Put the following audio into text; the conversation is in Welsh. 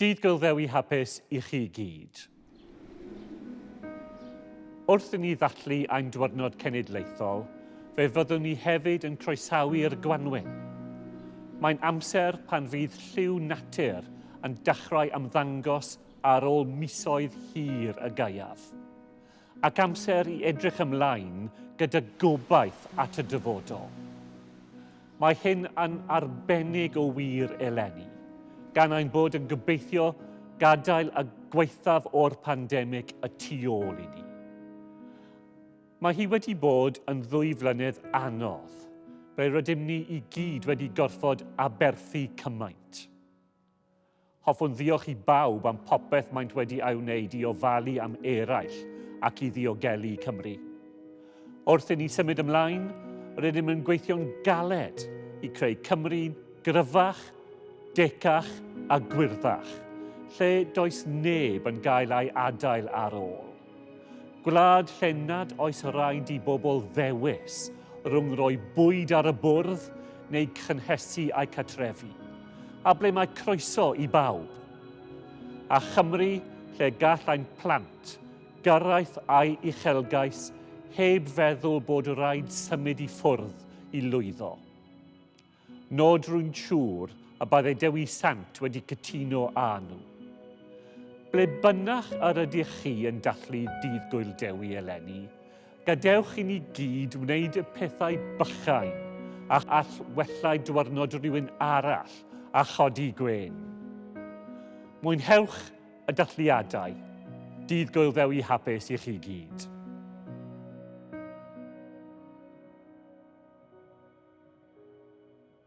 Dydd gilddewi hapus i chi gyd. Wrth i ni ddatlu ein diwrnod cenedlaethol, fe fyddwn ni hefyd yn croesawu'r gwanwyn. Mae'n amser pan fydd lliw natur yn dechrau ymddangos ar ôl misoedd hir y gaiaf. Ac amser i edrych ymlaen gyda gobaith at y dyfodol. Mae hyn yn arbennig o wir eleni gan ein bod yn gobeithio gadael y gweithaf o'r pandemig y tu ôl i ni. Mae hi wedi bod yn ddwy flynedd anodd, fe rydym ni i gyd wedi gorfod aberthu cymaint. Hoffwn ddiolch i bawb am popeth maent wedi ei wneud i ofalu am eraill ac i ddiogelu Cymru. Wrth i ni symud ymlaen, rydym yn gweithio'n galed i creu Cymru'n gryfach, decach a gwirddach, lle does neb yn gael ei adael ar ôl. Gwlad lle nad oes rhaid i bobl ddewis rhwng roi bwyd ar y bwrdd neu cynhesu a'i catrefi, a ble mae croeso i bawb. A Chymru lle gall ein plant gyrraeth a'i uchelgais heb feddwl bod rhaid symud i ffwrdd i lwyddo. Nod rwy'n siŵr a byddai Dewi Sant wedi cytuno â nhw. Ble bynnach ar ydych chi yn dathlu dydd gwyl Dewi eleni, gadewch i ni gyd wneud y pethau bychau a all wellau dwyrnod rhywun arall a chodi gwen. Mwynhewch y dathliadau. Dydd gwyl ddewi hapus i chi gyd.